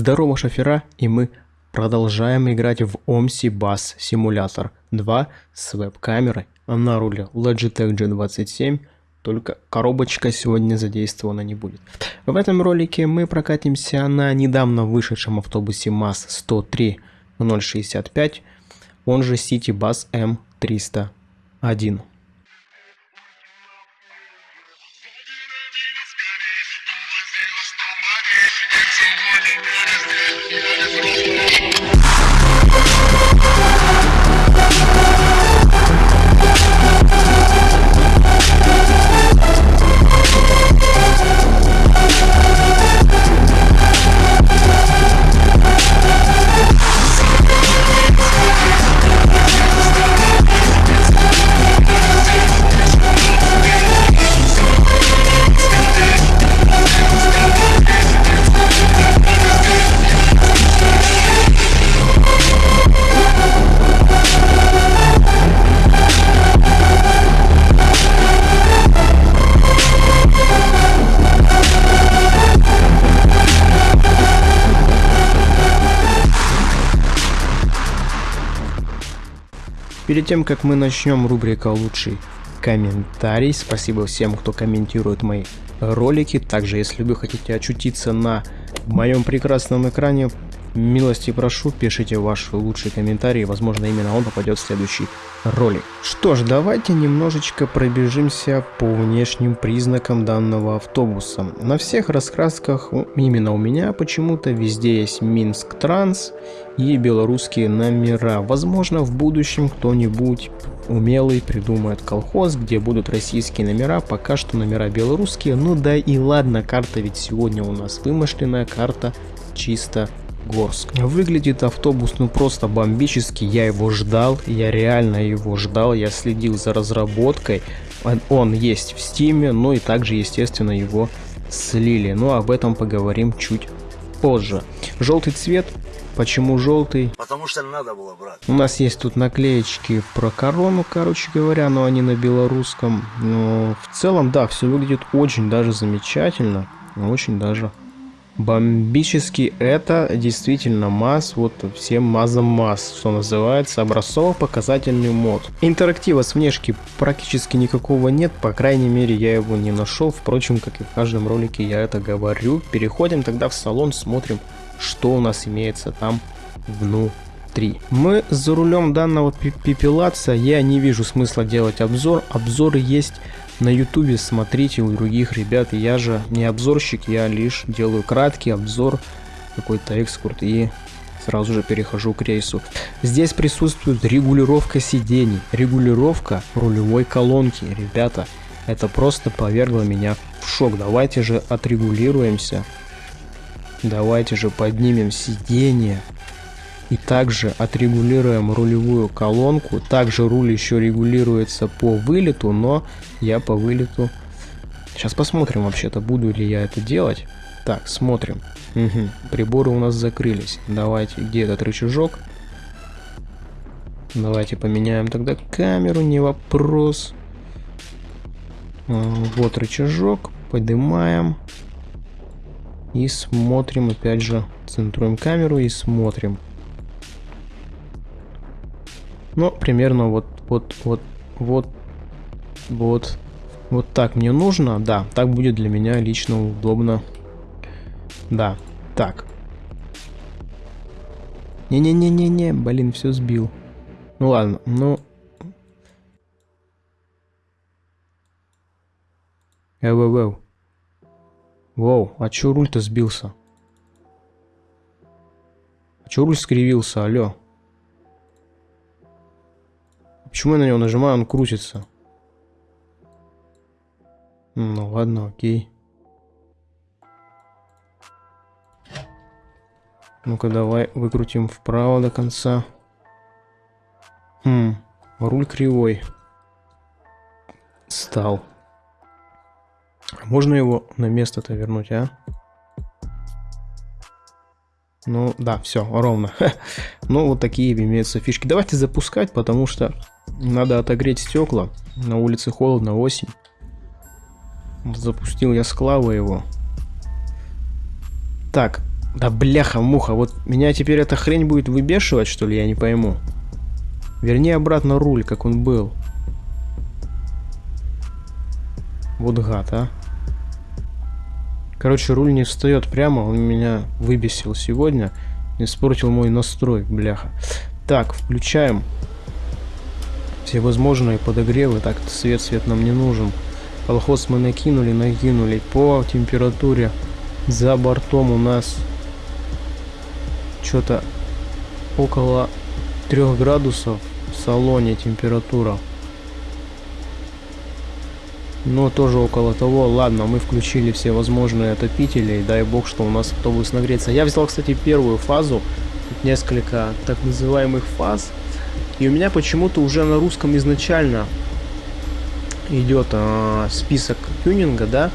Здорово, шофера, и мы продолжаем играть в OMSI Bus Simulator 2 с веб-камерой на руле Logitech G27, только коробочка сегодня задействована не будет. В этом ролике мы прокатимся на недавно вышедшем автобусе МАЗ 103 он же City Bus M301. Перед тем, как мы начнем рубрика «Лучший комментарий», спасибо всем, кто комментирует мои ролики. Также, если вы хотите очутиться на моем прекрасном экране, Милости прошу, пишите ваши лучшие комментарии, возможно именно он попадет в следующий ролик. Что ж, давайте немножечко пробежимся по внешним признакам данного автобуса. На всех раскрасках, именно у меня почему-то, везде есть Минск Транс и белорусские номера. Возможно в будущем кто-нибудь умелый придумает колхоз, где будут российские номера, пока что номера белорусские. Ну да и ладно, карта ведь сегодня у нас вымышленная, карта чисто Горск. Выглядит автобус ну просто бомбически, я его ждал, я реально его ждал, я следил за разработкой. Он есть в стиме, но и также естественно его слили, но об этом поговорим чуть позже. Желтый цвет, почему желтый? Потому что надо было брать. У нас есть тут наклеечки про корону, короче говоря, но они на белорусском. Но в целом, да, все выглядит очень даже замечательно, очень даже Бомбически это действительно МАЗ, вот всем МАЗом МАЗ, что называется, образцово-показательный мод. Интерактива с внешки практически никакого нет, по крайней мере я его не нашел, впрочем, как и в каждом ролике я это говорю. Переходим тогда в салон, смотрим, что у нас имеется там внутри. Мы за рулем данного пепелаца, я не вижу смысла делать обзор, обзоры есть на ютубе смотрите у других ребят. Я же не обзорщик, я лишь делаю краткий обзор, какой-то экскурт и сразу же перехожу к рейсу. Здесь присутствует регулировка сидений, регулировка рулевой колонки. Ребята, это просто повергло меня в шок. Давайте же отрегулируемся. Давайте же поднимем сиденье. И также отрегулируем рулевую колонку. Также руль еще регулируется по вылету, но я по вылету... Сейчас посмотрим вообще-то, буду ли я это делать. Так, смотрим. Угу. Приборы у нас закрылись. Давайте, где этот рычажок? Давайте поменяем тогда камеру, не вопрос. А, вот рычажок, поднимаем. И смотрим, опять же, центруем камеру и смотрим. Ну, примерно вот, вот, вот, вот, вот, вот так мне нужно. Да, так будет для меня лично удобно. Да, так. Не-не-не-не-не, блин, все сбил. Ну ладно, ну... Эу-эу-эу. Воу, а чё руль-то сбился? А чё руль скривился, алё? Почему я на него нажимаю, он крутится? Ну ладно, окей. Ну-ка давай выкрутим вправо до конца. Хм, руль кривой. Стал. Можно его на место-то вернуть, а? Ну, да, все, ровно. ну, вот такие имеются фишки. Давайте запускать, потому что надо отогреть стекла. На улице холодно, осень. Запустил я с клавы его. Так, Да бляха-муха, вот меня теперь эта хрень будет выбешивать, что ли, я не пойму. Верни обратно руль, как он был. Вот гад, а. Короче, руль не встает прямо, он меня выбесил сегодня. Испортил мой настрой, бляха. Так, включаем все возможные подогревы. Так, свет, свет нам не нужен. Колхоз мы накинули, накинули. По температуре за бортом у нас что-то около 3 градусов в салоне температура. Но тоже около того. Ладно, мы включили все возможные отопители. И дай бог, что у нас автобус нагреется. Я взял, кстати, первую фазу. Тут несколько так называемых фаз. И у меня почему-то уже на русском изначально идет э, список тюнинга, да.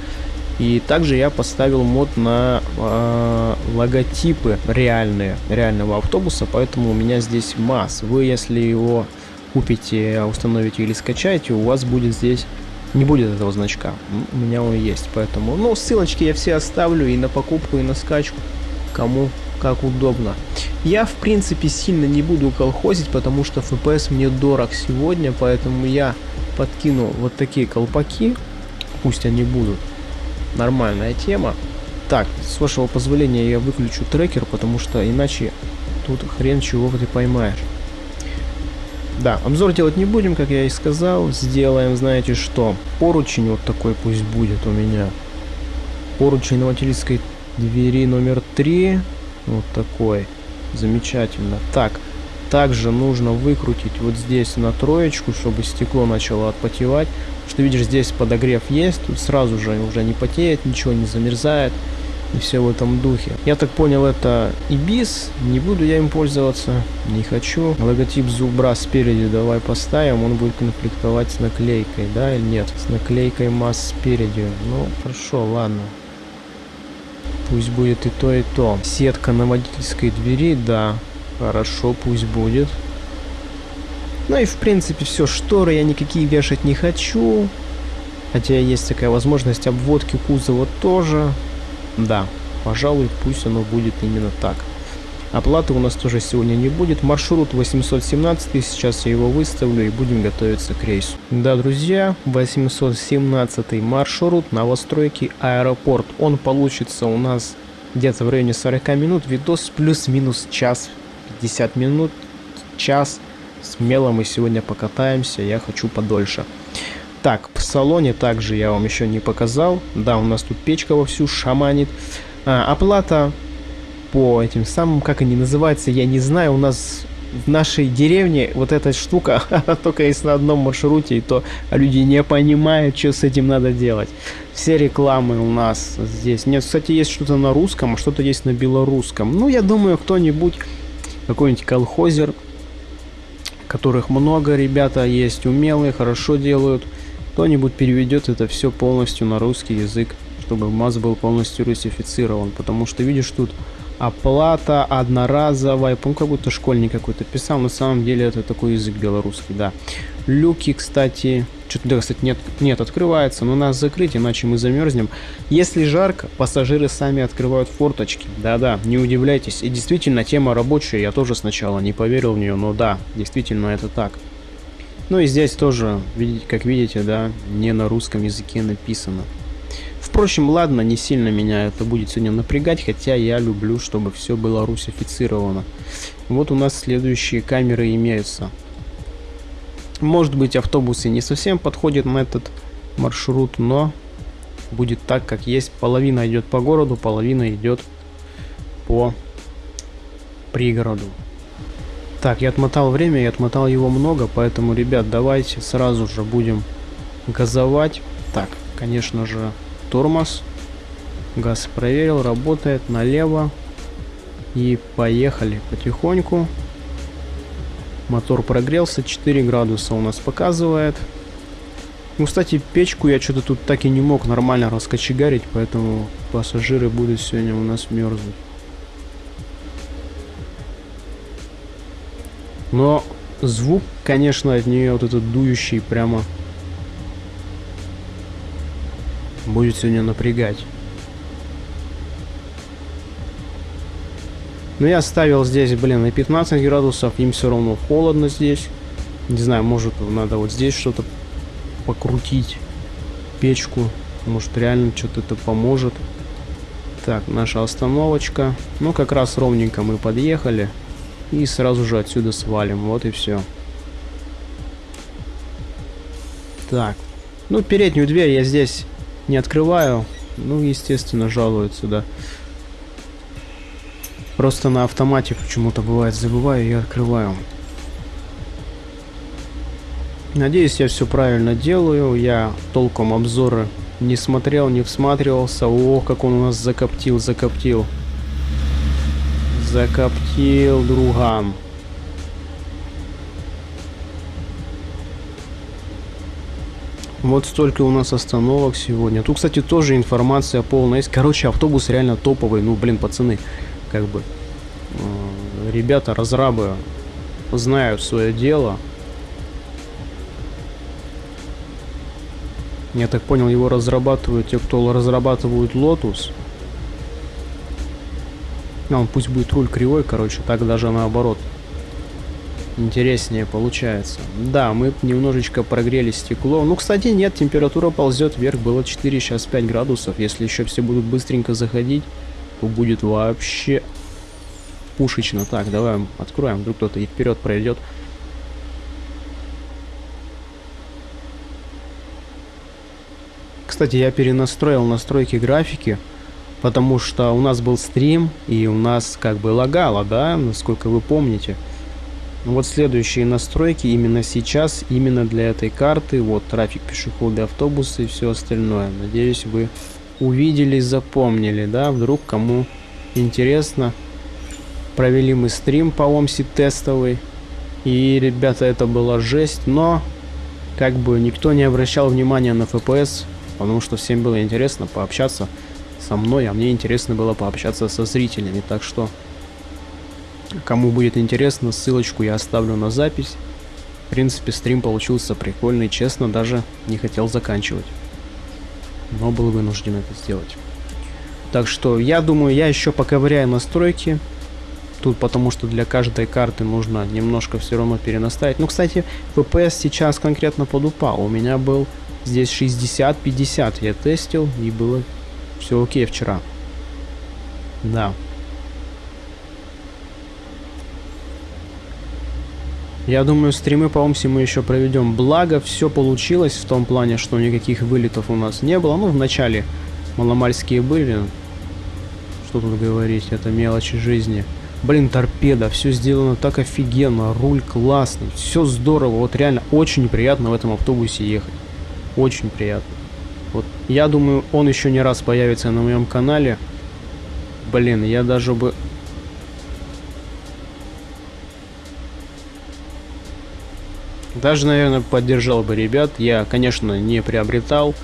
И также я поставил мод на э, логотипы реальные, реального автобуса, поэтому у меня здесь МАЗ. Вы, если его купите, установите или скачаете, у вас будет здесь не будет этого значка. У меня он есть, поэтому... Ну, ссылочки я все оставлю и на покупку, и на скачку, кому как удобно. Я, в принципе, сильно не буду колхозить, потому что FPS мне дорог сегодня, поэтому я подкину вот такие колпаки, пусть они будут. Нормальная тема. Так, с вашего позволения я выключу трекер, потому что иначе тут хрен чего ты поймаешь. Да, обзор делать не будем, как я и сказал. Сделаем, знаете что, поручень вот такой пусть будет у меня. Поручень на водительской двери номер 3. Вот такой. Замечательно. Так, также нужно выкрутить вот здесь на троечку, чтобы стекло начало отпотевать. Что видишь, здесь подогрев есть, тут сразу же уже не потеет, ничего не замерзает и все в этом духе. Я так понял, это Ибис, не буду я им пользоваться, не хочу. Логотип зубра спереди давай поставим, он будет конфликтовать с наклейкой, да или нет? С наклейкой масс спереди. Ну, хорошо, ладно. Пусть будет и то, и то. Сетка на водительской двери, да. Хорошо, пусть будет. Ну и в принципе все, шторы я никакие вешать не хочу. Хотя есть такая возможность обводки кузова тоже. Да, пожалуй, пусть оно будет именно так. Оплаты у нас тоже сегодня не будет. Маршрут 817, сейчас я его выставлю и будем готовиться к рейсу. Да, друзья, 817 маршрут новостройки аэропорт. Он получится у нас где-то в районе 40 минут. Видос плюс-минус час, 50 минут, час. Смело мы сегодня покатаемся, я хочу подольше. Так, в салоне также я вам еще не показал. Да, у нас тут печка вовсю шаманит. А, оплата по этим самым, как они называются, я не знаю. У нас в нашей деревне вот эта штука, только есть на одном маршруте, и то люди не понимают, что с этим надо делать. Все рекламы у нас здесь. Нет, кстати, есть что-то на русском, а что-то есть на белорусском. Ну, я думаю, кто-нибудь, какой-нибудь колхозер, которых много, ребята есть умелые, хорошо делают, кто-нибудь переведет это все полностью на русский язык, чтобы МАЗ был полностью русифицирован. Потому что, видишь, тут оплата одноразовая. Помню, как будто школьник какой-то писал. На самом деле это такой язык белорусский, да. Люки, кстати, что-то, да, кстати, нет, нет, открывается, но нас закрыть, иначе мы замерзнем. Если жарко, пассажиры сами открывают форточки. Да-да, не удивляйтесь. И действительно, тема рабочая, я тоже сначала не поверил в нее, но да, действительно это так. Ну и здесь тоже, как видите, да, не на русском языке написано. Впрочем, ладно, не сильно меня это будет сегодня напрягать, хотя я люблю, чтобы все было русифицировано. Вот у нас следующие камеры имеются. Может быть, автобусы не совсем подходят на этот маршрут, но будет так, как есть. Половина идет по городу, половина идет по пригороду. Так, я отмотал время, я отмотал его много, поэтому, ребят, давайте сразу же будем газовать. Так, конечно же, тормоз. Газ проверил, работает налево. И поехали потихоньку. Мотор прогрелся, 4 градуса у нас показывает. Ну, кстати, печку я что-то тут так и не мог нормально раскочегарить, поэтому пассажиры будут сегодня у нас мерзнуть. Но звук, конечно, от нее вот этот дующий прямо будет сегодня напрягать. Но я ставил здесь, блин, на 15 градусов, им все равно холодно здесь. Не знаю, может надо вот здесь что-то покрутить, печку. Может реально что-то это поможет. Так, наша остановочка. Ну, как раз ровненько мы подъехали. И сразу же отсюда свалим. Вот и все. Так. Ну, переднюю дверь я здесь не открываю. Ну, естественно, жалуются, да. Просто на автомате почему-то бывает забываю и открываю. Надеюсь, я все правильно делаю. Я толком обзоры не смотрел, не всматривался. О, как он у нас закоптил, закоптил. Закоптил, друган. Вот столько у нас остановок сегодня. Тут, кстати, тоже информация полная есть. Короче, автобус реально топовый. Ну, блин, пацаны, как бы... Э, ребята, разрабы, знают свое дело. Я так понял, его разрабатывают те, кто разрабатывают Lotus. А, он пусть будет руль кривой, короче, так даже наоборот. Интереснее получается. Да, мы немножечко прогрели стекло. Ну, кстати, нет, температура ползет вверх. Было 4, сейчас 5 градусов. Если еще все будут быстренько заходить, то будет вообще пушечно. Так, давай откроем, вдруг кто-то и вперед пройдет. Кстати, я перенастроил настройки графики, потому что у нас был стрим, и у нас как бы лагало, да, насколько вы помните. Вот следующие настройки именно сейчас, именно для этой карты. Вот трафик пешеходы, автобусы и все остальное. Надеюсь, вы увидели, запомнили, да, вдруг кому интересно. Провели мы стрим по ОМСИ тестовый. И, ребята, это была жесть, но как бы никто не обращал внимания на FPS, потому что всем было интересно пообщаться со мной, а мне интересно было пообщаться со зрителями, так что кому будет интересно, ссылочку я оставлю на запись. В принципе, стрим получился прикольный, честно, даже не хотел заканчивать, но был вынужден это сделать. Так что я думаю, я еще поковыряю настройки, тут потому что для каждой карты нужно немножко все равно перенаставить. Ну, кстати, FPS сейчас конкретно подупал, у меня был Здесь 60-50 я тестил, и было все окей вчера. Да. Я думаю, стримы по Омси мы еще проведем. Благо, все получилось в том плане, что никаких вылетов у нас не было. Ну, в начале маломальские были. Что тут говорить, это мелочи жизни. Блин, торпеда, все сделано так офигенно, руль классный, все здорово. Вот реально очень приятно в этом автобусе ехать. Очень приятно. Вот я думаю, он еще не раз появится на моем канале. Блин, я даже бы... Даже, наверное, поддержал бы ребят. Я, конечно, не приобретал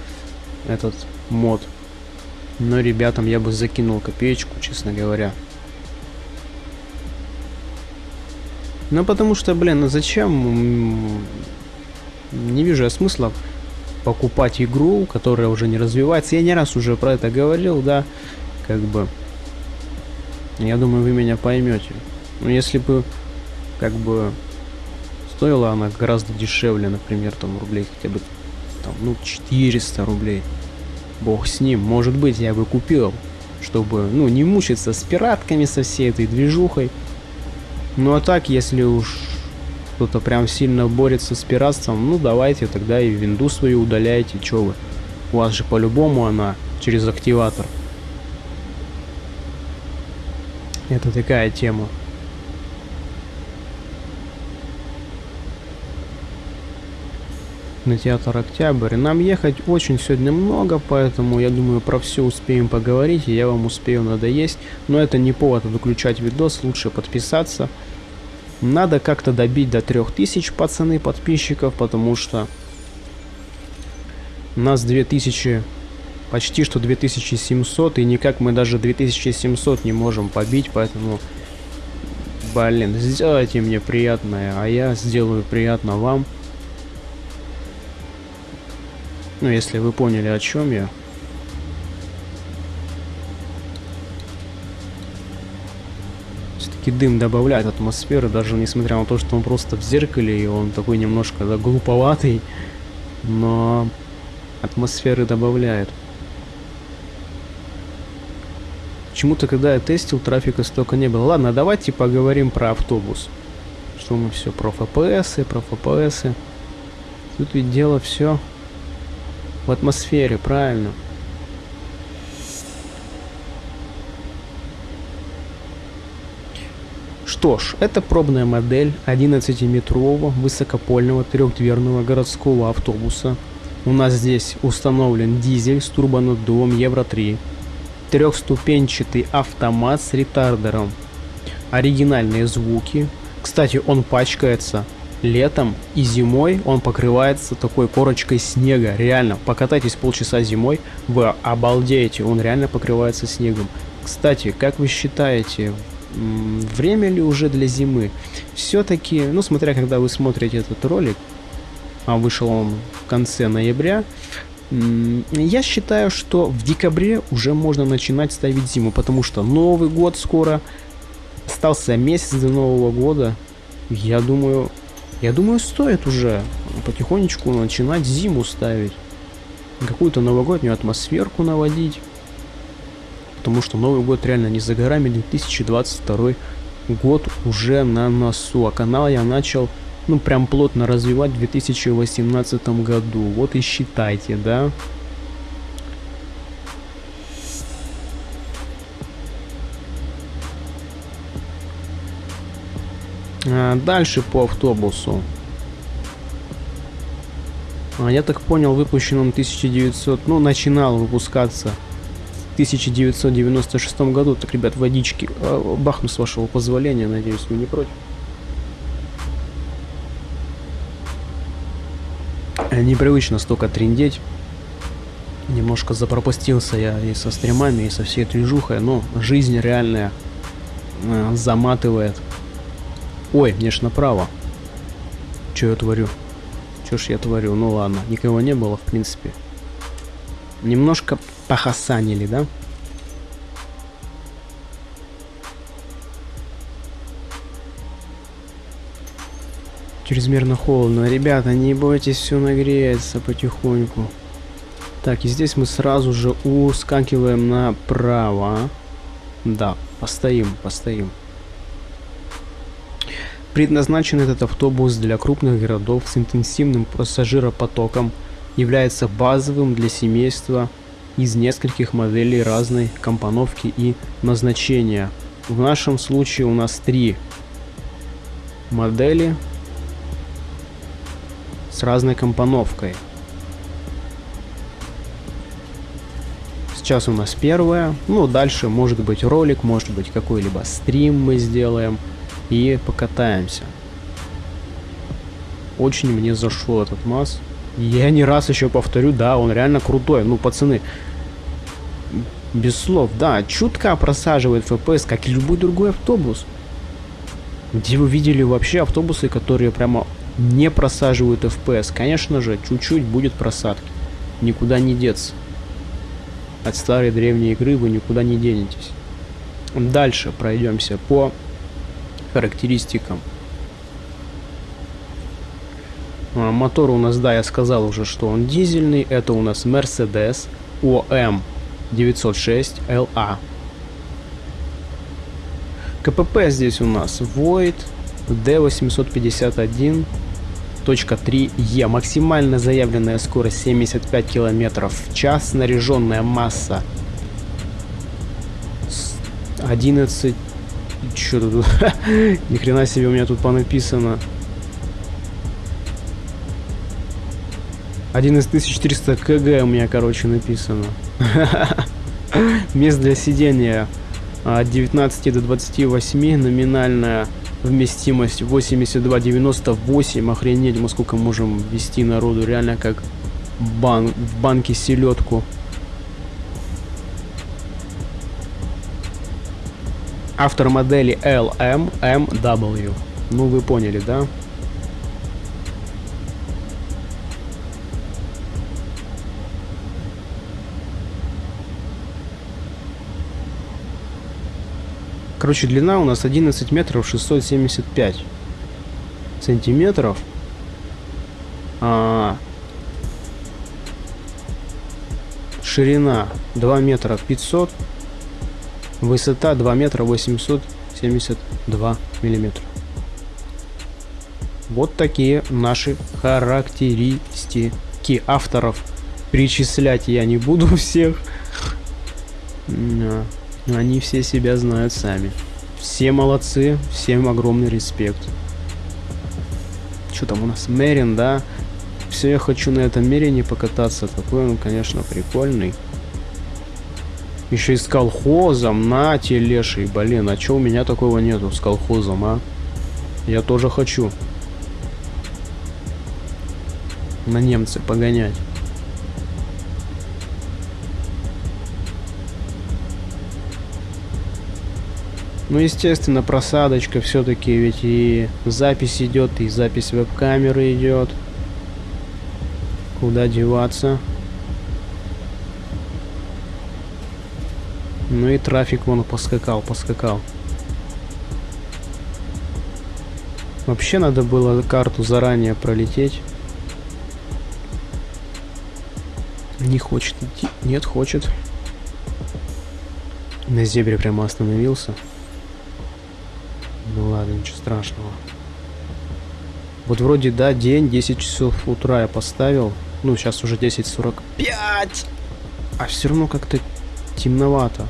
этот мод. Но ребятам я бы закинул копеечку, честно говоря. Ну, потому что, блин, ну зачем? Не вижу я смысла покупать игру, которая уже не развивается. Я не раз уже про это говорил, да, как бы. Я думаю, вы меня поймете. Но если бы, как бы, стоила она гораздо дешевле, например, там рублей хотя бы, там, ну, 400 рублей. Бог с ним. Может быть, я бы купил, чтобы, ну, не мучиться с пиратками, со всей этой движухой. Ну, а так, если уж кто-то прям сильно борется с пиратством, ну давайте тогда и винду свою удаляйте, чё вы. У вас же по-любому она через активатор. Это такая тема. На театр Октябрь. Нам ехать очень сегодня много, поэтому я думаю про все успеем поговорить, и я вам успею надоесть. Но это не повод выключать видос, лучше подписаться. Надо как-то добить до 3000, пацаны, подписчиков, потому что нас 2000, почти что 2700, и никак мы даже 2700 не можем побить, поэтому, блин, сделайте мне приятное, а я сделаю приятно вам. Ну, если вы поняли, о чем я. все-таки дым добавляет атмосферы, даже несмотря на то, что он просто в зеркале, и он такой немножко да, глуповатый, но атмосферы добавляет. Почему-то, когда я тестил, трафика столько не было. Ладно, давайте поговорим про автобус. Что мы все про FPS, про FPS. Тут ведь дело все в атмосфере, правильно. Что ж, это пробная модель 11-метрового высокопольного трехдверного городского автобуса. У нас здесь установлен дизель с турбонаддувом Евро-3, трехступенчатый автомат с ретардером, оригинальные звуки. Кстати, он пачкается летом и зимой он покрывается такой корочкой снега. Реально, покатайтесь полчаса зимой, вы обалдеете, он реально покрывается снегом. Кстати, как вы считаете, время ли уже для зимы? Все-таки, ну смотря когда вы смотрите этот ролик, а вышел он в конце ноября, я считаю, что в декабре уже можно начинать ставить зиму, потому что Новый год скоро, остался месяц до Нового года. Я думаю, я думаю, стоит уже потихонечку начинать зиму ставить. Какую-то новогоднюю атмосферку наводить. Потому что Новый год реально не за горами, 2022 год уже на носу. А канал я начал, ну, прям плотно развивать в 2018 году. Вот и считайте, да? Дальше по автобусу. А, я так понял, выпущен он 1900, ну, начинал выпускаться 1996 году. Так, ребят, водички. А, бахну с вашего позволения, надеюсь, вы не против. Непривычно столько трендеть. Немножко запропустился я и со стримами, и со всей движухой, но жизнь реальная э, заматывает. Ой, мне ж направо. Че я творю? Че ж я творю? Ну ладно, никого не было, в принципе. Немножко похасанили, да? Чрезмерно холодно. Ребята, не бойтесь, все нагреется потихоньку. Так, и здесь мы сразу же ускакиваем направо. Да, постоим, постоим. Предназначен этот автобус для крупных городов с интенсивным пассажиропотоком, является базовым для семейства из нескольких моделей разной компоновки и назначения. В нашем случае у нас три модели с разной компоновкой. Сейчас у нас первая, ну дальше может быть ролик, может быть какой-либо стрим мы сделаем и покатаемся. Очень мне зашел этот МАЗ. Я не раз еще повторю, да, он реально крутой. Ну, пацаны, без слов, да, чутка просаживает FPS, как и любой другой автобус. Где вы видели вообще автобусы, которые прямо не просаживают FPS? Конечно же, чуть-чуть будет просадки. Никуда не деться. От старой древней игры вы никуда не денетесь. Дальше пройдемся по характеристикам. А, мотор у нас, да, я сказал уже, что он дизельный. Это у нас Mercedes OM 906 LA. КПП здесь у нас Void D851.3E. Максимально заявленная скорость 75 км в час. Снаряженная масса 11 что тут? Ни хрена себе у меня тут понаписано. Один из 1400 кг у меня, короче, написано. Мест для сидения от 19 до 28, номинальная вместимость 82,98. Охренеть, мы сколько можем вести народу, реально как бан в банке селедку. Автор модели LMMW. Ну, вы поняли, да? Короче, длина у нас 11 метров 675 сантиметров. А, ширина 2 метра 500. Высота 2 метра 872 миллиметра. Вот такие наши характеристики авторов. Перечислять я не буду всех. Они все себя знают сами. Все молодцы, всем огромный респект. Что там у нас? Мерин, да? Все, я хочу на этом Мерине покататься. Такой он, конечно, прикольный. Еще и с колхозом. На, телеший. Блин, а что у меня такого нету с колхозом, а? Я тоже хочу. На немцы погонять. Ну, естественно, просадочка все-таки, ведь и запись идет, и запись веб-камеры идет. Куда деваться? Ну и трафик вон поскакал, поскакал. Вообще надо было карту заранее пролететь. Не хочет идти. Нет, хочет. На зебре прямо остановился. Ну ладно, ничего страшного. Вот вроде, да, день, 10 часов утра я поставил. Ну, сейчас уже 10.45. А все равно как-то темновато.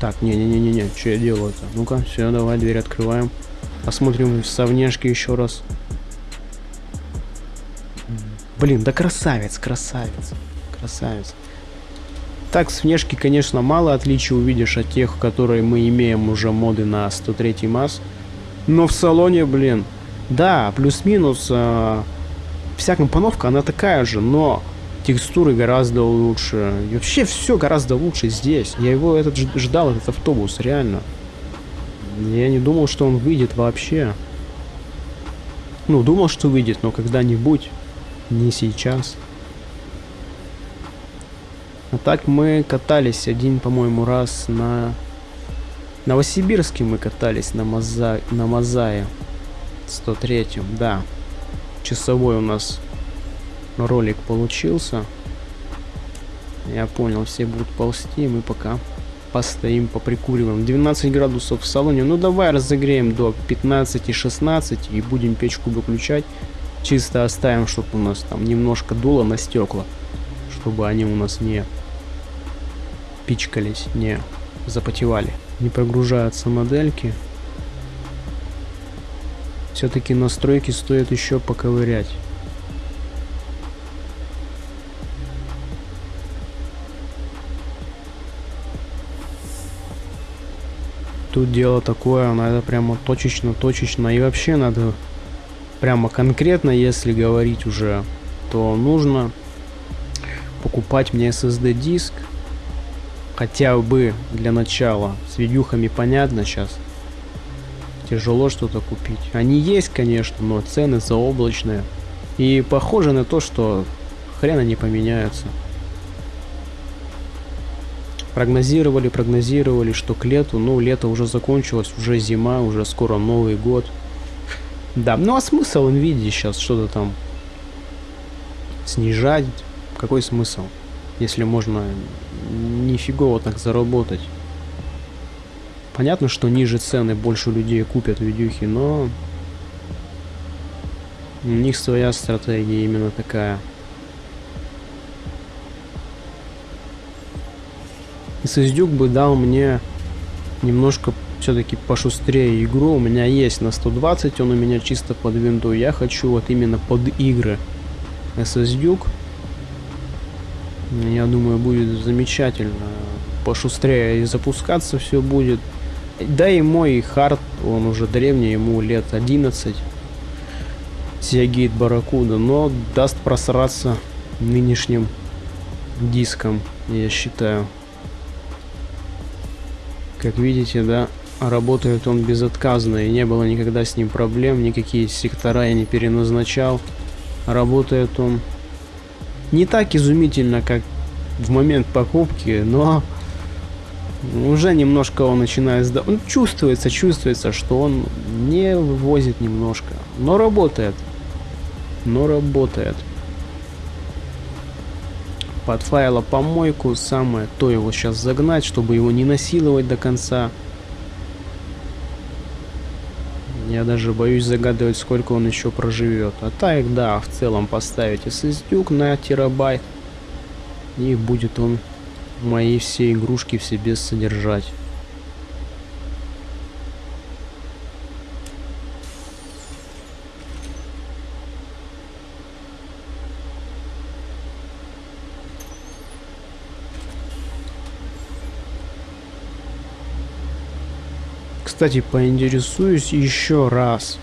Так, не-не-не-не-не, что я делаю-то? Ну-ка, все, давай, дверь открываем. Посмотрим со внешки еще раз. Блин, да красавец, красавец, красавец. Так, с внешки, конечно, мало отличий увидишь от тех, которые мы имеем уже моды на 103 МАЗ. Но в салоне, блин, да, плюс-минус, э, вся компоновка, она такая же, но текстуры гораздо лучше. И вообще все гораздо лучше здесь. Я его этот ждал, этот автобус, реально. Я не думал, что он выйдет вообще. Ну, думал, что выйдет, но когда-нибудь, не сейчас. А так мы катались один, по-моему, раз на Новосибирске мы катались на, Маза... на Мазае. 103 да. Часовой у нас ролик получился. Я понял, все будут ползти, мы пока постоим, поприкуриваем. 12 градусов в салоне. Ну давай разогреем до 15-16 и будем печку выключать. Чисто оставим, чтобы у нас там немножко дуло на стекла. Чтобы они у нас не пичкались, не запотевали не прогружаются модельки. Все-таки настройки стоит еще поковырять. Тут дело такое, надо прямо точечно-точечно. И вообще надо прямо конкретно, если говорить уже, то нужно покупать мне SSD диск хотя бы для начала. С видюхами понятно сейчас. Тяжело что-то купить. Они есть, конечно, но цены заоблачные. И похоже на то, что хрена не поменяются. Прогнозировали, прогнозировали, что к лету, ну, лето уже закончилось, уже зима, уже скоро Новый год. Да, ну а смысл Nvidia сейчас что-то там снижать? Какой смысл? Если можно нифигово так заработать. Понятно, что ниже цены больше людей купят видюхи, но у них своя стратегия именно такая. И Сыздюк бы дал мне немножко все-таки пошустрее игру. У меня есть на 120, он у меня чисто под винду. Я хочу вот именно под игры. SSDuke я думаю, будет замечательно. Пошустрее и запускаться все будет. Да и мой хард, он уже древний, ему лет 11. Сиагейт Барракуда, но даст просраться нынешним диском, я считаю. Как видите, да, работает он безотказно, и не было никогда с ним проблем, никакие сектора я не переназначал. Работает он не так изумительно, как в момент покупки, но Уже немножко он начинает сда... Он чувствуется, чувствуется, что он не вывозит немножко. Но работает. Но работает. Под файла помойку самое то его сейчас загнать, чтобы его не насиловать до конца. Я даже боюсь загадывать, сколько он еще проживет. А так, да, в целом поставить SSD на терабайт. И будет он мои все игрушки в себе содержать. Кстати, поинтересуюсь еще раз.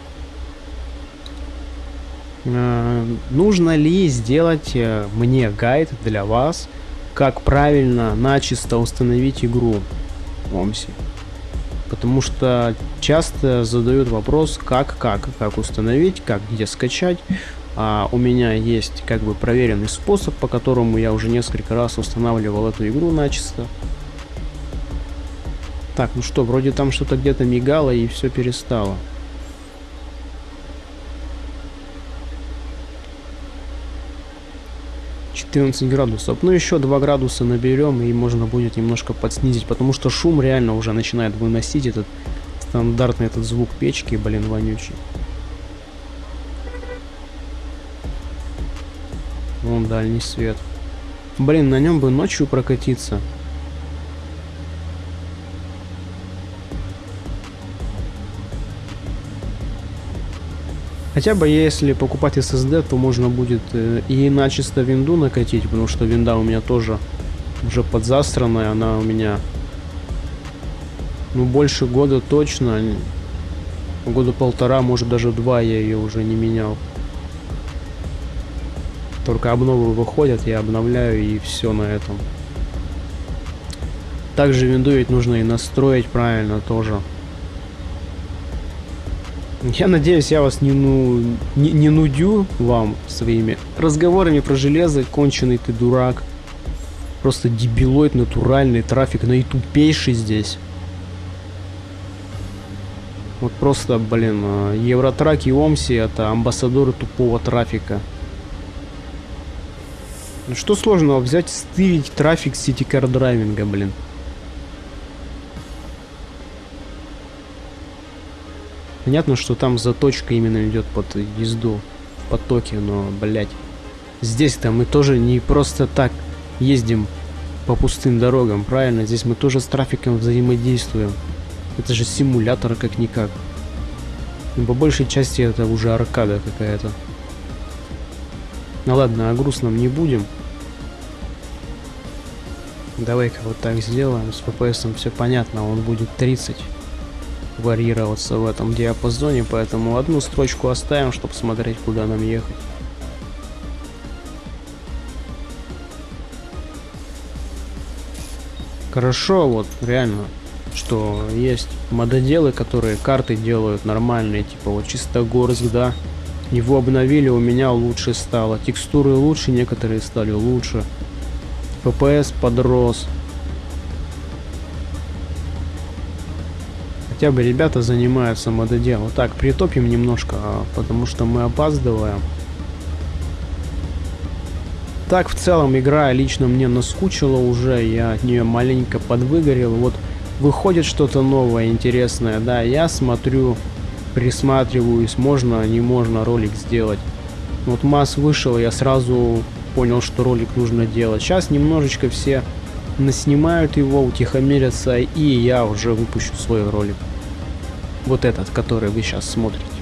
Э, нужно ли сделать э, мне гайд для вас как правильно начисто установить игру в OMSI. Потому что часто задают вопрос, как, как, как установить, как, где скачать. А у меня есть как бы проверенный способ, по которому я уже несколько раз устанавливал эту игру начисто. Так, ну что, вроде там что-то где-то мигало и все перестало. 14 градусов. Ну, еще 2 градуса наберем, и можно будет немножко подснизить, потому что шум реально уже начинает выносить этот стандартный этот звук печки, блин, вонючий. Вон дальний свет. Блин, на нем бы ночью прокатиться. Хотя бы если покупать SSD, то можно будет э, и начисто винду накатить, потому что винда у меня тоже уже подзастранная, она у меня ну больше года точно, года полтора, может даже два я ее уже не менял. Только обновы выходят, я обновляю и все на этом. Также винду ведь нужно и настроить правильно тоже. Я надеюсь, я вас не, ну, не, не нудю вам своими разговорами про железо. Конченый ты дурак. Просто дебилоид натуральный, трафик наитупейший здесь. Вот просто, блин, а, Евротрак и Омси это амбассадоры тупого трафика. Ну, что сложного взять, стырить трафик сити-кар драйвинга, блин. Понятно, что там заточка именно идет под езду в потоке, но, блядь, здесь-то мы тоже не просто так ездим по пустым дорогам, правильно? Здесь мы тоже с трафиком взаимодействуем. Это же симулятор как-никак. Ну, по большей части это уже аркада какая-то. Ну ладно, о грустном не будем. Давай-ка вот так сделаем. С ППСом все понятно, он будет 30 варьироваться в этом диапазоне, поэтому одну строчку оставим, чтобы смотреть, куда нам ехать. Хорошо, вот реально, что есть мододелы, которые карты делают нормальные, типа вот Чистогорск, да, его обновили, у меня лучше стало, текстуры лучше, некоторые стали лучше, FPS подрос, Хотя бы ребята занимаются мододелом. Так, притопим немножко, а, потому что мы опаздываем. Так, в целом, игра лично мне наскучила уже, я от нее маленько подвыгорел. Вот выходит что-то новое, интересное, да, я смотрю, присматриваюсь, можно, не можно ролик сделать. Вот масс вышел, я сразу понял, что ролик нужно делать. Сейчас немножечко все наснимают его, утихомирятся, и я уже выпущу свой ролик. Вот этот, который вы сейчас смотрите.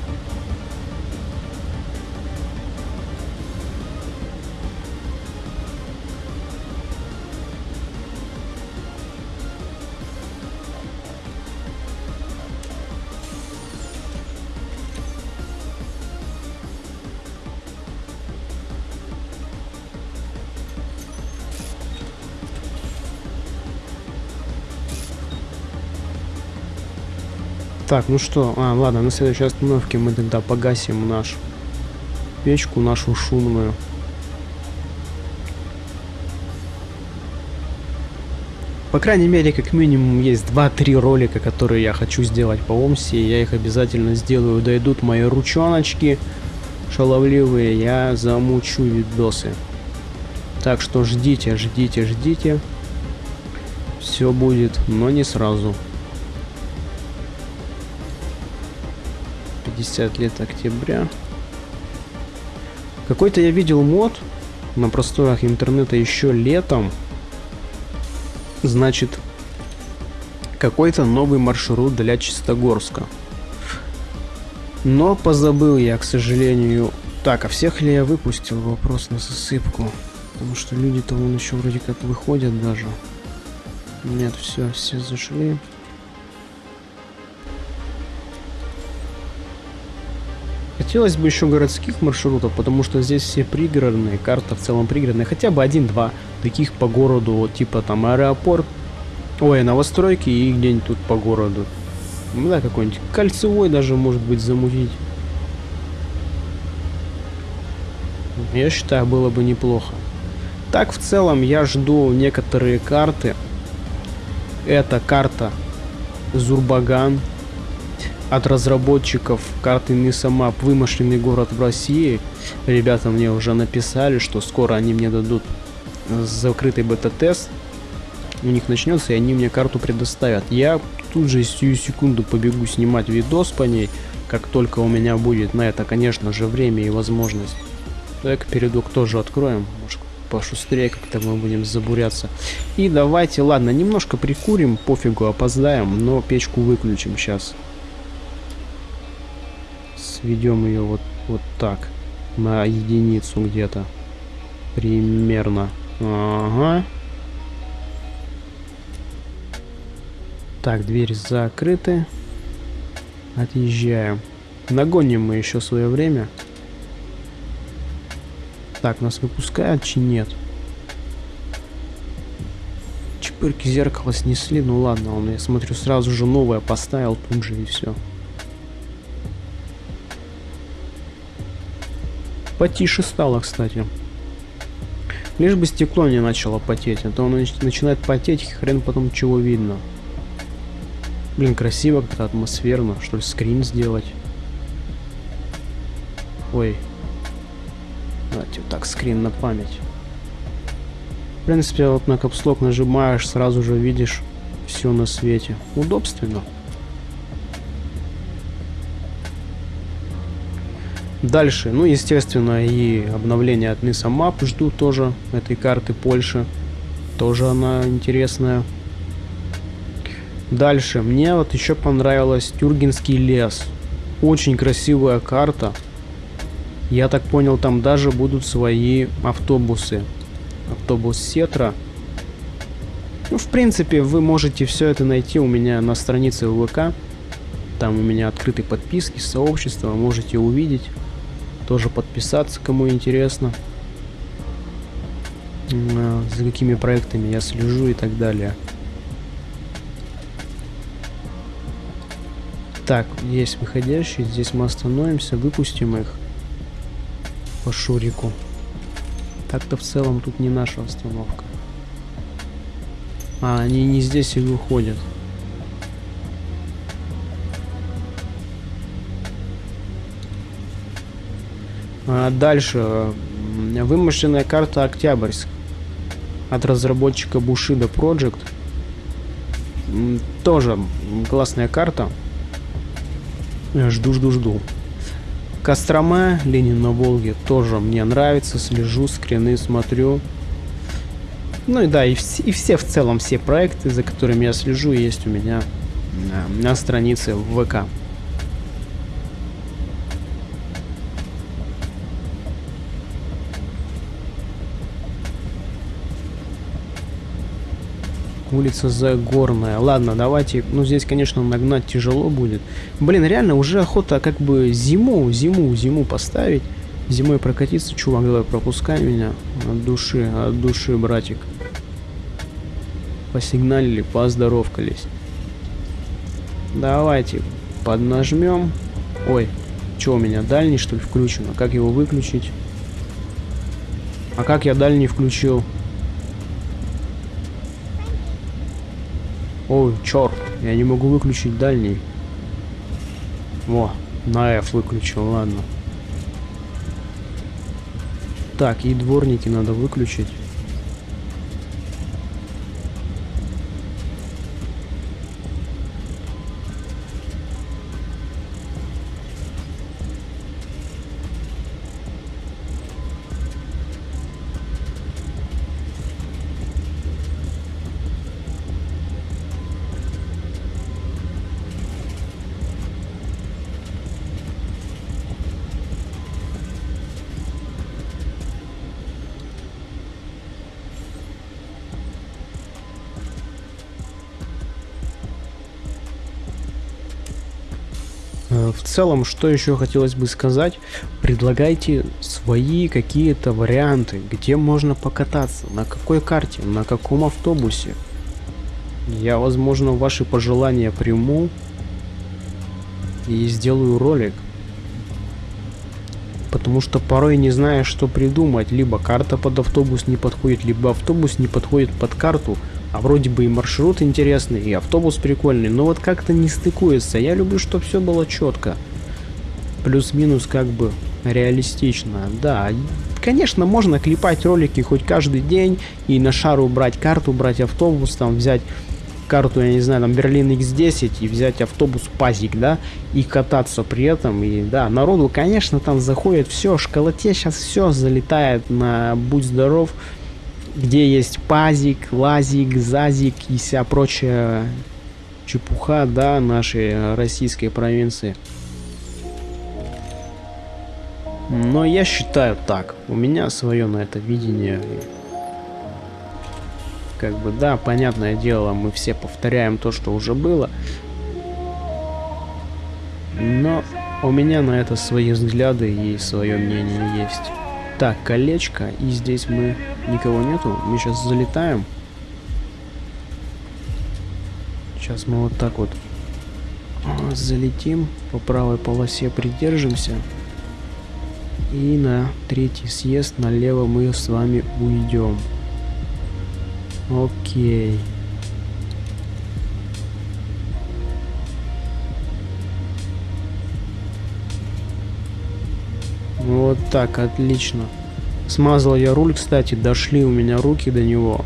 Так, ну что, а, ладно, на следующей остановке мы тогда погасим нашу печку, нашу шумную. По крайней мере, как минимум, есть 2-3 ролика, которые я хочу сделать по Омсе. Я их обязательно сделаю. Дойдут мои ручоночки шаловливые. Я замучу видосы. Так что ждите, ждите, ждите. Все будет, но не сразу. 50 лет октября. Какой-то я видел мод на просторах интернета еще летом. Значит, какой-то новый маршрут для Чистогорска. Но позабыл я, к сожалению. Так, а всех ли я выпустил? Вопрос на засыпку. Потому что люди-то вон еще вроде как выходят даже. Нет, все, все зашли. Хотелось бы еще городских маршрутов, потому что здесь все пригородные, карта в целом пригородная. Хотя бы один-два таких по городу, типа там аэропорт, ой, новостройки и где-нибудь тут по городу. Ну да, какой-нибудь кольцевой даже может быть замутить. Я считаю, было бы неплохо. Так, в целом, я жду некоторые карты. Это карта Зурбаган, от разработчиков карты Мисамап «Вымышленный город в России». Ребята мне уже написали, что скоро они мне дадут закрытый бета-тест. У них начнется, и они мне карту предоставят. Я тут же сию секунду побегу снимать видос по ней, как только у меня будет на это, конечно же, время и возможность. Так, передок тоже откроем, может пошустрее как-то мы будем забуряться. И давайте, ладно, немножко прикурим, пофигу, опоздаем, но печку выключим сейчас сведем ее вот, вот так. На единицу где-то. Примерно. Ага. Так, двери закрыты. Отъезжаем. Нагоним мы еще свое время. Так, нас выпускают, чи нет? Чепырки зеркала снесли, ну ладно, он, я смотрю, сразу же новое поставил тут же и все. Потише стало, кстати. Лишь бы стекло не начало потеть, а то оно начинает потеть, хрен потом чего видно. Блин, красиво, как-то атмосферно. Что ли, скрин сделать? Ой. Давайте вот так, скрин на память. В принципе, вот на капслок нажимаешь, сразу же видишь все на свете. Удобственно. Дальше, ну, естественно, и обновление от Ниса Map жду тоже, этой карты Польши. Тоже она интересная. Дальше, мне вот еще понравилась Тюргенский лес. Очень красивая карта. Я так понял, там даже будут свои автобусы. Автобус Сетра. Ну, в принципе, вы можете все это найти у меня на странице ВК. Там у меня открыты подписки, сообщества, можете увидеть. Тоже подписаться, кому интересно. А, за какими проектами я слежу и так далее. Так, есть выходящие. Здесь мы остановимся, выпустим их по Шурику. Так-то в целом тут не наша остановка. А, они не здесь и выходят. А дальше. Вымышленная карта Октябрьск. От разработчика Bushido Project. Тоже классная карта. Жду-жду-жду. Кострома, Ленин на Волге, тоже мне нравится, слежу, скрины смотрю. Ну и да, и, вс и все в целом, все проекты, за которыми я слежу, есть у меня на, на странице в ВК. Улица Загорная. Ладно, давайте. Ну, здесь, конечно, нагнать тяжело будет. Блин, реально, уже охота как бы зиму, зиму, зиму поставить. Зимой прокатиться. Чувак, давай пропускай меня. От души, от души, братик. Посигналили, поздоровкались. Давайте поднажмем. Ой, что у меня, дальний что ли включен? А как его выключить? А как я дальний включил? Ой, черт, я не могу выключить дальний. Во, на F выключил, ладно. Так, и дворники надо выключить. В целом, что еще хотелось бы сказать, предлагайте свои какие-то варианты, где можно покататься, на какой карте, на каком автобусе. Я, возможно, ваши пожелания приму и сделаю ролик. Потому что порой не знаешь, что придумать. Либо карта под автобус не подходит, либо автобус не подходит под карту. А вроде бы и маршрут интересный, и автобус прикольный, но вот как-то не стыкуется. Я люблю, чтобы все было четко. Плюс-минус как бы реалистично. Да, конечно, можно клепать ролики хоть каждый день и на шару брать карту, брать автобус, там взять карту, я не знаю, там Берлин X10 и взять автобус Пазик, да, и кататься при этом. И да, народу, конечно, там заходит все, школоте сейчас все залетает на будь здоров где есть пазик, лазик, зазик и вся прочая чепуха, да, нашей российской провинции. Но я считаю так. У меня свое на это видение. Как бы, да, понятное дело, мы все повторяем то, что уже было. Но у меня на это свои взгляды и свое мнение есть. Так, колечко. И здесь мы... Никого нету. Мы сейчас залетаем. Сейчас мы вот так вот залетим. По правой полосе придержимся. И на третий съезд налево мы с вами уйдем. Окей. Вот так, отлично. Смазал я руль, кстати, дошли у меня руки до него.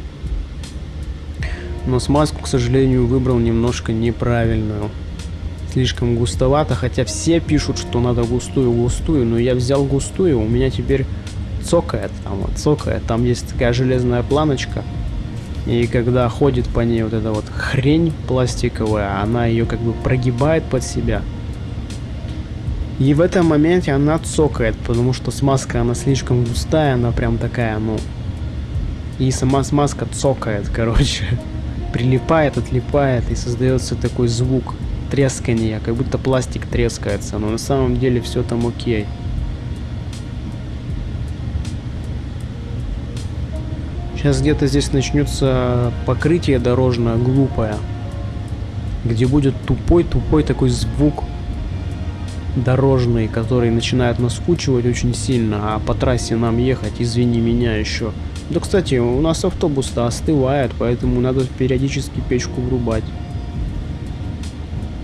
Но смазку, к сожалению, выбрал немножко неправильную. Слишком густовато, хотя все пишут, что надо густую-густую, но я взял густую, у меня теперь цокает, там вот цокает, там есть такая железная планочка. И когда ходит по ней вот эта вот хрень пластиковая, она ее как бы прогибает под себя. И в этом моменте она цокает, потому что смазка, она слишком густая, она прям такая, ну... И сама смазка цокает, короче. Прилипает, отлипает, и создается такой звук трескания, как будто пластик трескается, но на самом деле все там окей. Сейчас где-то здесь начнется покрытие дорожное глупое, где будет тупой-тупой такой звук дорожный, который начинает наскучивать очень сильно, а по трассе нам ехать, извини меня еще. Да, кстати, у нас автобус-то остывает, поэтому надо периодически печку врубать.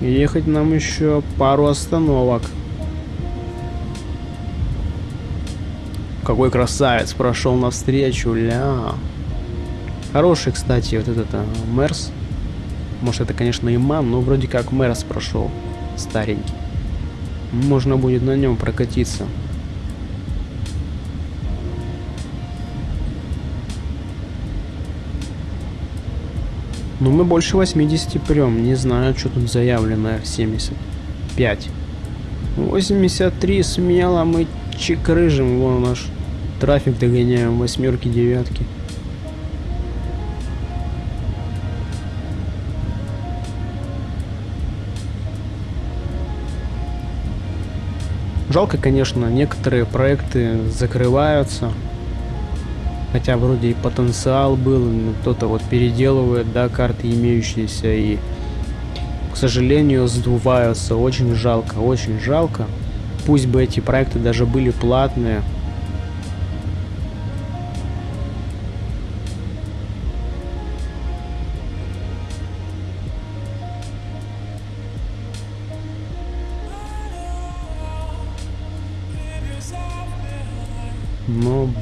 ехать нам еще пару остановок. Какой красавец прошел навстречу, ля. Хороший, кстати, вот этот а, Мерс. Может, это, конечно, имам, но вроде как Мерс прошел. Старенький. Можно будет на нем прокатиться. Ну мы больше 80 прям, не знаю, что тут заявлено 75. 83 смело мы чекрыжим, вон наш трафик догоняем, восьмерки, девятки. Жалко, конечно, некоторые проекты закрываются. Хотя вроде и потенциал был, кто-то вот переделывает, да, карты имеющиеся и, к сожалению, сдуваются. Очень жалко, очень жалко. Пусть бы эти проекты даже были платные,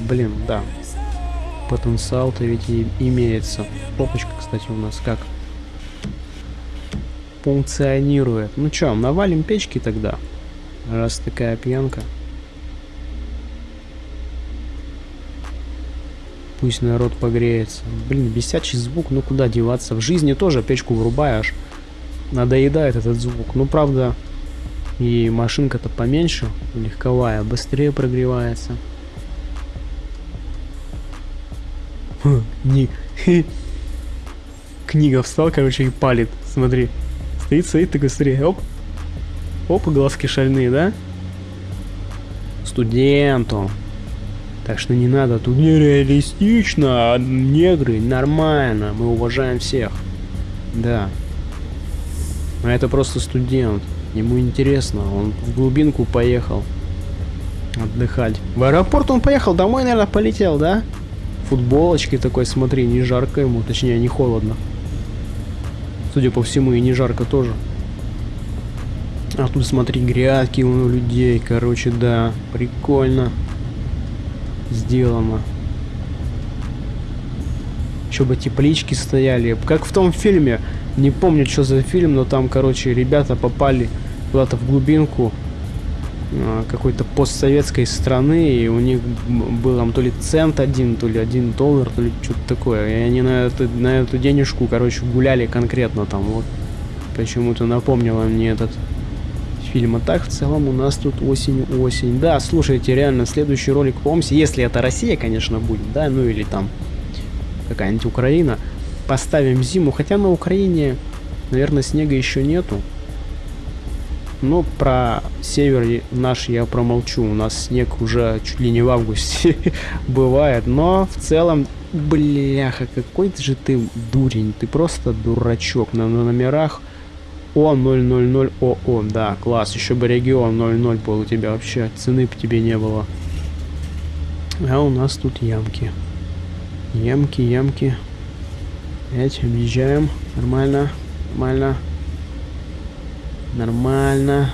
блин, да. Потенциал-то ведь и имеется. Попочка, кстати, у нас как функционирует. Ну чё, навалим печки тогда, раз такая пьянка. Пусть народ погреется. Блин, бесячий звук, ну куда деваться? В жизни тоже печку врубаешь. Надоедает этот звук. Ну, правда, и машинка-то поменьше, легковая, быстрее прогревается. Не... Книга встал, короче, и палит. Смотри. Стоит, стоит, такой, смотри, оп. Оп, глазки шальные, да? Студенту. Так что не надо, тут нереалистично, а негры, нормально, мы уважаем всех. Да. А это просто студент. Ему интересно, он в глубинку поехал отдыхать. В аэропорт он поехал, домой, наверное, полетел, да? Футболочки такой, смотри, не жарко ему, точнее, не холодно. Судя по всему, и не жарко тоже. А тут, смотри, грядки у людей, короче, да, прикольно сделано. Еще бы теплички стояли. Как в том фильме. Не помню, что за фильм, но там, короче, ребята попали куда-то в глубинку какой-то постсоветской страны, и у них был там то ли цент один, то ли один доллар, то ли что-то такое. И они на эту, на эту денежку, короче, гуляли конкретно там. Вот почему-то напомнило мне этот фильм. А так, в целом, у нас тут осень-осень. Да, слушайте, реально, следующий ролик по Омсе, если это Россия, конечно, будет, да, ну или там какая-нибудь Украина, поставим зиму. Хотя на Украине, наверное, снега еще нету. Но про север наш я промолчу. У нас снег уже чуть ли не в августе бывает. Но в целом, бляха, какой же ты дурень. Ты просто дурачок. На, номерах о000ОО, да, класс. Еще бы регион 00 был у тебя вообще. Цены бы тебе не было. А у нас тут ямки. Ямки, ямки. Опять объезжаем. Нормально, нормально. Нормально.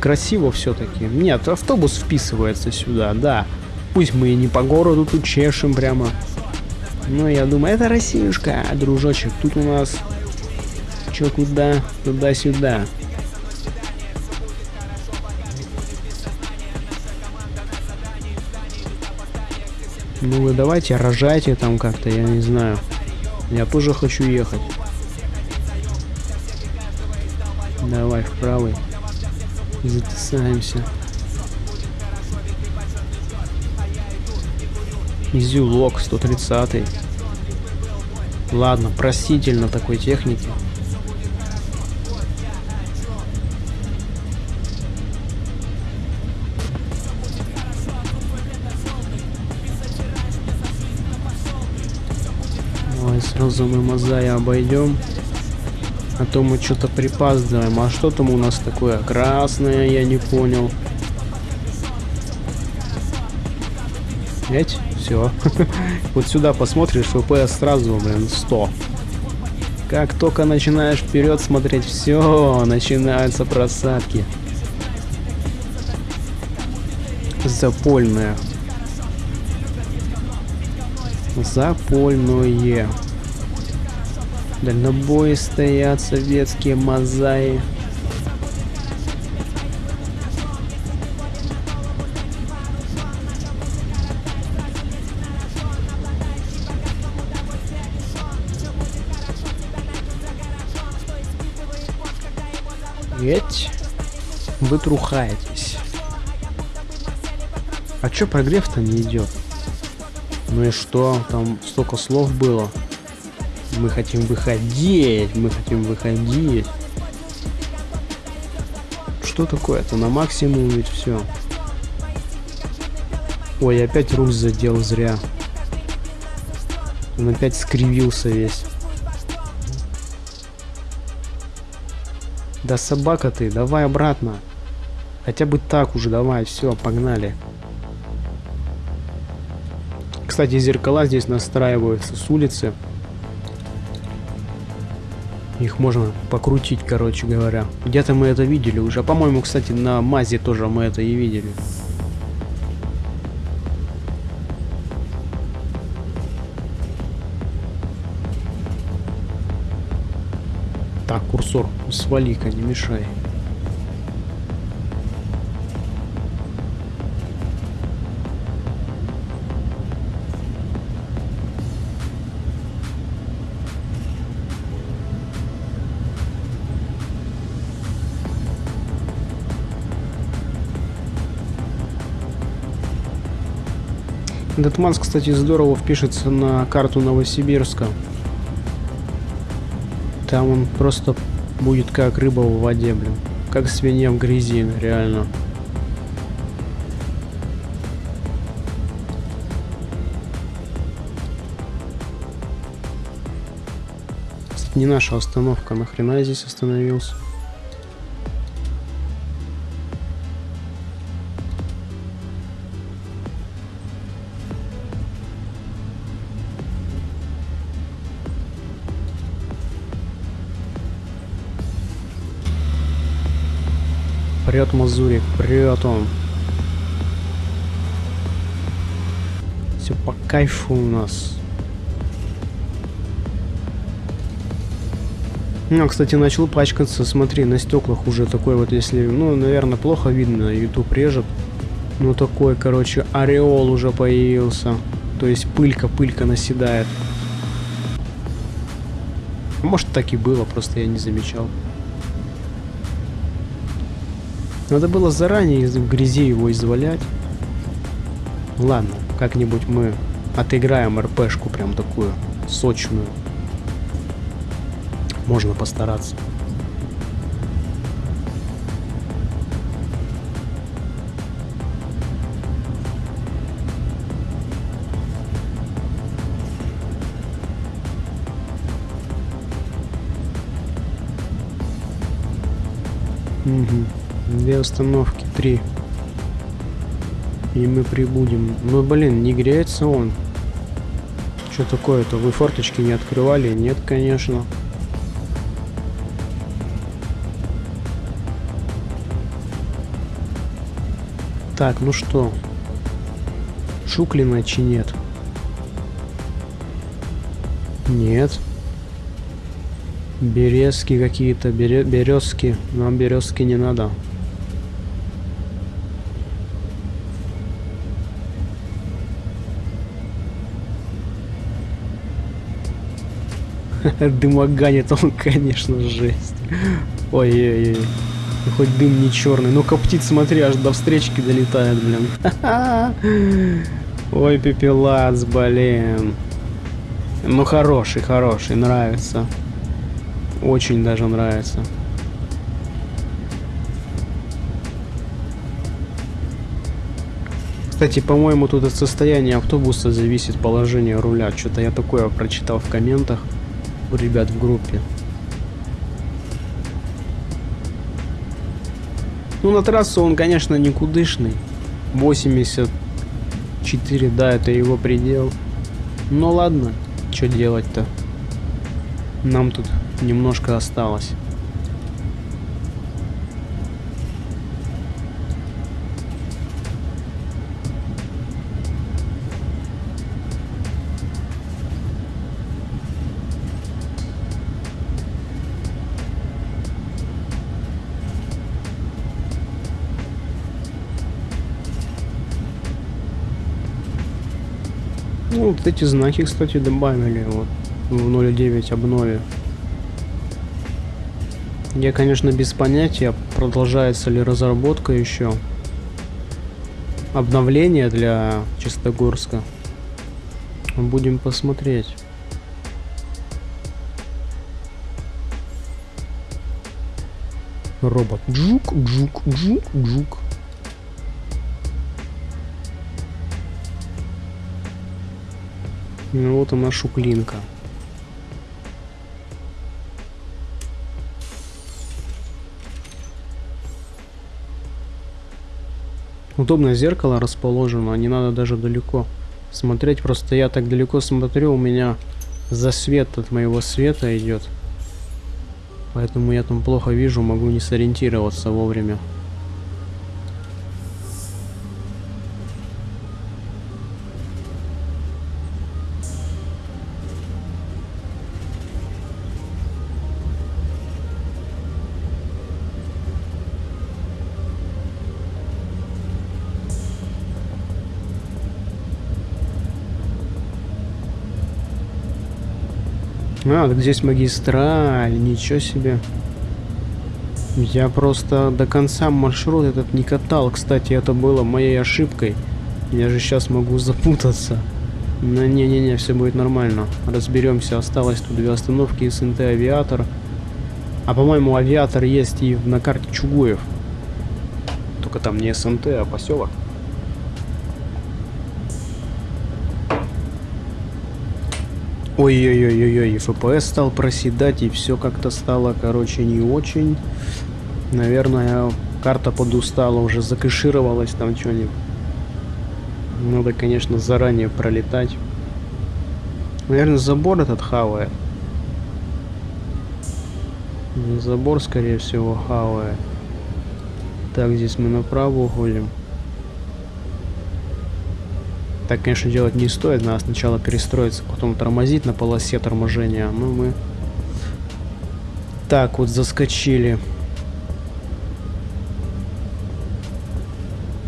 Красиво все-таки. Нет, автобус вписывается сюда, да. Пусть мы и не по городу тут чешем прямо. Но я думаю, это Россиюшка, дружочек. Тут у нас... Чё, куда? Туда-сюда. Ну вы давайте рожайте там как-то, я не знаю. Я тоже хочу ехать. Давай в правый. Затесаемся. Изюлок 130. Ладно, простительно такой техники. Сразу мы Мазая обойдем. А то мы что-то припаздываем. А что там у нас такое красное, я не понял. Ведь? все. вот сюда посмотришь, ВПС сразу, блин, 100. Как только начинаешь вперед смотреть, все, начинаются просадки. Запольное. Запольное. Дальнобои стоят советские мозаи. Ведь вы трухаетесь. А чё прогрев-то не идет? Ну и что? Там столько слов было. Мы хотим выходить, мы хотим выходить. Что такое-то? На максимум ведь все. Ой, опять руль задел зря. Он опять скривился весь. Да собака ты, давай обратно. Хотя бы так уже, давай, все, погнали. Кстати, зеркала здесь настраиваются с улицы. Их можно покрутить, короче говоря. Где-то мы это видели уже. По-моему, кстати, на Мазе тоже мы это и видели. Так, курсор, свали-ка, не мешай. Этот Манс, кстати, здорово впишется на карту Новосибирска. Там он просто будет как рыба в воде, блин. Как свинья в грязи, реально. Кстати, не наша остановка, нахрена я здесь остановился? Прет Мазурик, прет он. Все по кайфу у нас. Ну, кстати, начал пачкаться, смотри, на стеклах уже такой вот, если, ну, наверное, плохо видно, YouTube режет. Ну, такой, короче, ореол уже появился. То есть пылька, пылька наседает. Может, так и было, просто я не замечал. Надо было заранее в грязи его извалять. Ладно, как-нибудь мы отыграем РПшку прям такую сочную. Можно постараться. Угу. Две установки, три. И мы прибудем. Ну, блин, не греется он. Что такое-то? Вы форточки не открывали? Нет, конечно. Так, ну что? Шуклина чи нет? Нет. Березки какие-то, бере березки. Нам березки не надо. Дымоганит он, конечно, жесть. Ой-ой-ой. Хоть дым не черный. Ну, коптит, смотри, аж до встречки долетает, блин. Ой, пепелац, блин. Ну, хороший, хороший, нравится. Очень даже нравится. Кстати, по-моему, тут от состояния автобуса зависит положение руля. Что-то я такое прочитал в комментах у ребят в группе. Ну, на трассу он, конечно, никудышный. 84, да, это его предел. Но ладно, что делать-то? Нам тут немножко осталось. Вот эти знаки, кстати, добавили вот в 0.9 обнове. Я, конечно, без понятия, продолжается ли разработка еще. Обновление для Чистогорска. Будем посмотреть. Робот. Джук, джук, джук, джук. Ну вот она шуклинка. Удобное зеркало расположено, не надо даже далеко смотреть. Просто я так далеко смотрю, у меня засвет от моего света идет. Поэтому я там плохо вижу, могу не сориентироваться вовремя. А, здесь магистраль, ничего себе. Я просто до конца маршрут этот не катал. Кстати, это было моей ошибкой. Я же сейчас могу запутаться. Но не-не-не, все будет нормально. Разберемся. Осталось тут две остановки СНТ Авиатор. А по-моему, Авиатор есть и на карте Чугуев. Только там не СНТ, а поселок. Ой-ой-ой-ой, ФПС стал проседать, и все как-то стало, короче, не очень. Наверное, карта подустала, уже закэшировалась там что-нибудь. Надо, конечно, заранее пролетать. Наверное, забор этот хавает. Забор, скорее всего, хавает. Так, здесь мы направо уходим. Так, конечно, делать не стоит. Надо сначала перестроиться, потом тормозить на полосе торможения. Ну, мы... Так, вот заскочили.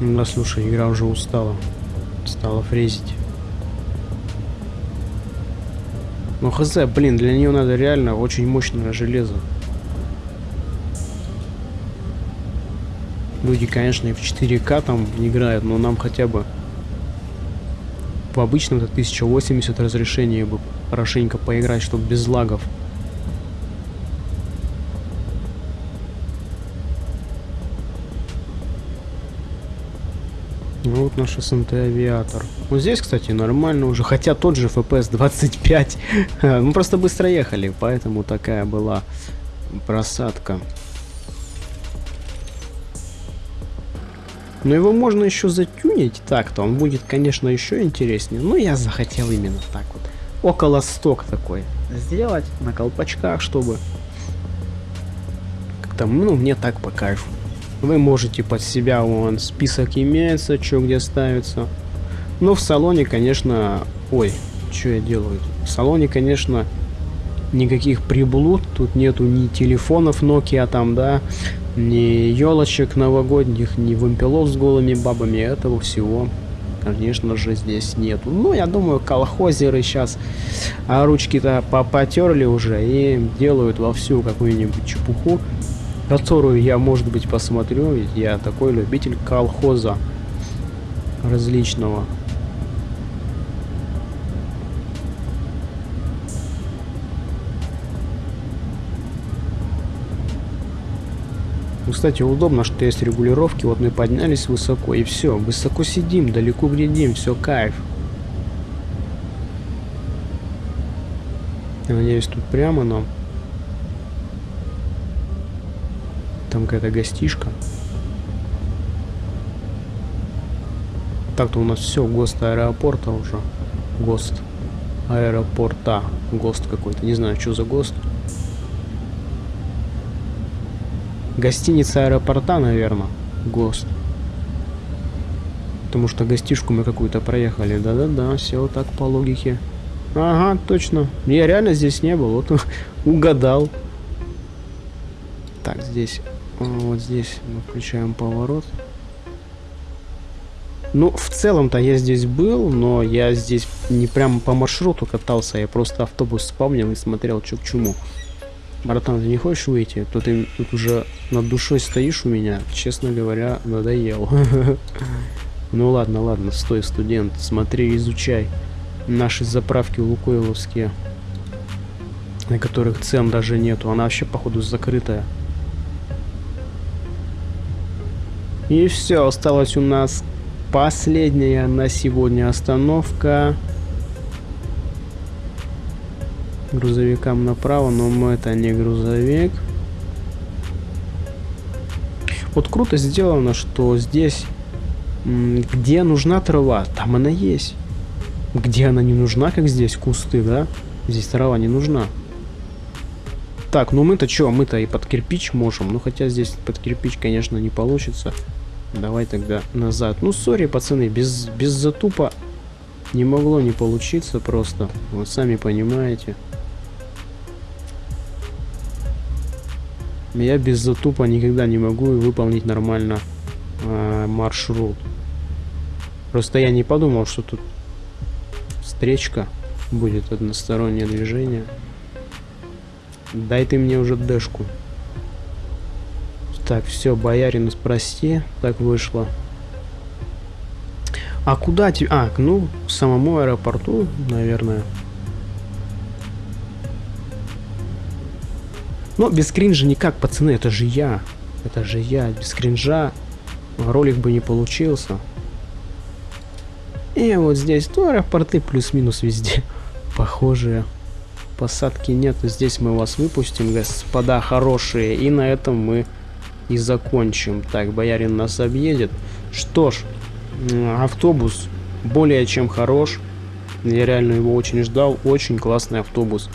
Да, слушай, игра уже устала. Стала фрезить. Ну, хз, блин, для нее надо реально очень мощное железо. Люди, конечно, и в 4К там играют, но нам хотя бы в обычном это 1080 разрешение бы хорошенько поиграть, чтобы без лагов. Вот наш СНТ авиатор. Вот здесь, кстати, нормально уже. Хотя тот же FPS 25. Мы просто быстро ехали, поэтому такая была просадка. Но его можно еще затюнить так-то, он будет, конечно, еще интереснее. Но я захотел именно так вот. Около сток такой сделать на колпачках, чтобы... Как-то, ну, мне так по кайфу. Вы можете под себя, вон, список имеется, что где ставится. Но в салоне, конечно... Ой, что я делаю? В салоне, конечно, никаких приблуд. Тут нету ни телефонов Nokia там, да, ни елочек новогодних, ни вымпелов с голыми бабами, этого всего, конечно же, здесь нету. Ну, я думаю, колхозеры сейчас а ручки-то потерли уже и делают вовсю какую-нибудь чепуху, которую я, может быть, посмотрю, я такой любитель колхоза различного. Кстати, удобно, что есть регулировки. Вот мы поднялись высоко, и все. Высоко сидим, далеко глядим, все кайф. Я надеюсь, тут прямо нам. Там какая-то гостишка. Так-то у нас все, ГОСТ аэропорта уже. ГОСТ аэропорта. ГОСТ какой-то. Не знаю, что за ГОСТ. Гостиница аэропорта, наверное. ГОСТ. Потому что гостишку мы какую-то проехали. Да-да-да, все так по логике. Ага, точно. Я реально здесь не был. Вот угадал. Так, здесь. Вот здесь мы включаем поворот. Ну, в целом-то я здесь был, но я здесь не прямо по маршруту катался, я просто автобус вспомнил и смотрел, что к чему. Братан, ты не хочешь выйти? То ты тут уже над душой стоишь у меня. Честно говоря, надоел. Ну ладно, ладно, стой, студент. Смотри, изучай наши заправки лукойловские, на которых цен даже нету. Она вообще, походу, закрытая. И все, осталась у нас последняя на сегодня остановка грузовикам направо, но мы это не грузовик. Вот круто сделано, что здесь, где нужна трава, там она есть. Где она не нужна, как здесь, кусты, да? Здесь трава не нужна. Так, ну мы-то что, мы-то и под кирпич можем. Ну хотя здесь под кирпич, конечно, не получится. Давай тогда назад. Ну, сори, пацаны, без, без затупа не могло не получиться просто. Вот сами понимаете. Я без затупа никогда не могу выполнить нормально э, маршрут. Просто я не подумал, что тут встречка будет одностороннее движение. Дай ты мне уже дэшку. Так, все, боярин, прости, так вышло. А куда тебе? А, ну, к самому аэропорту, наверное. Но без кринжа никак, пацаны, это же я. Это же я. Без кринжа ролик бы не получился. И вот здесь, ну, аэропорты плюс-минус везде похожие. Посадки нет, здесь мы вас выпустим, господа хорошие. И на этом мы и закончим. Так, боярин нас объедет. Что ж, автобус более чем хорош. Я реально его очень ждал. Очень классный автобус.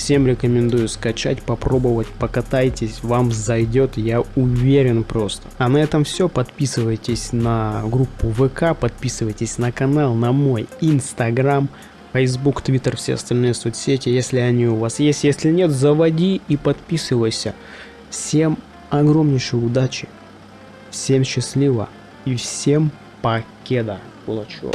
Всем рекомендую скачать, попробовать, покатайтесь, вам зайдет, я уверен просто. А на этом все, подписывайтесь на группу ВК, подписывайтесь на канал, на мой инстаграм, Facebook, Twitter, все остальные соцсети, если они у вас есть. Если нет, заводи и подписывайся. Всем огромнейшей удачи, всем счастливо и всем покеда, кулачок.